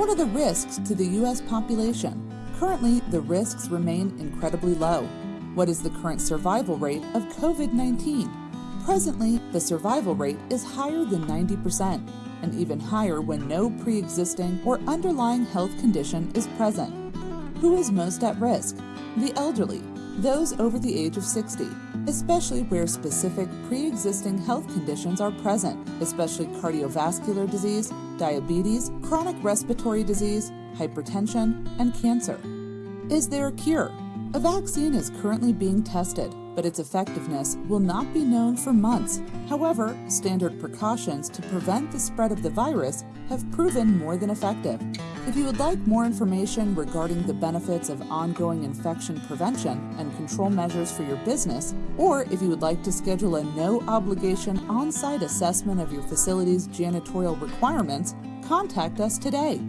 What are the risks to the U.S. population? Currently, the risks remain incredibly low. What is the current survival rate of COVID 19? Presently, the survival rate is higher than 90%, and even higher when no pre existing or underlying health condition is present. Who is most at risk? The elderly, those over the age of 60, especially where specific pre existing health conditions are present, especially cardiovascular disease, diabetes, chronic respiratory disease, hypertension, and cancer. Is there a cure? A vaccine is currently being tested, but its effectiveness will not be known for months. However, standard precautions to prevent the spread of the virus have proven more than effective. If you would like more information regarding the benefits of ongoing infection prevention and control measures for your business, or if you would like to schedule a no obligation on site assessment of your facility's janitorial requirements, contact us today.